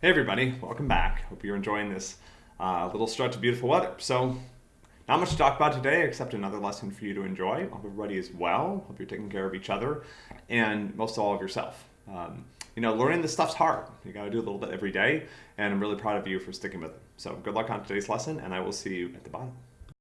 Hey everybody, welcome back. Hope you're enjoying this uh, little stretch of beautiful weather. So, not much to talk about today except another lesson for you to enjoy. Hope everybody is well. Hope you're taking care of each other and most of all of yourself. Um, you know, learning this stuff's hard. You got to do a little bit every day, and I'm really proud of you for sticking with it. So, good luck on today's lesson, and I will see you at the bottom.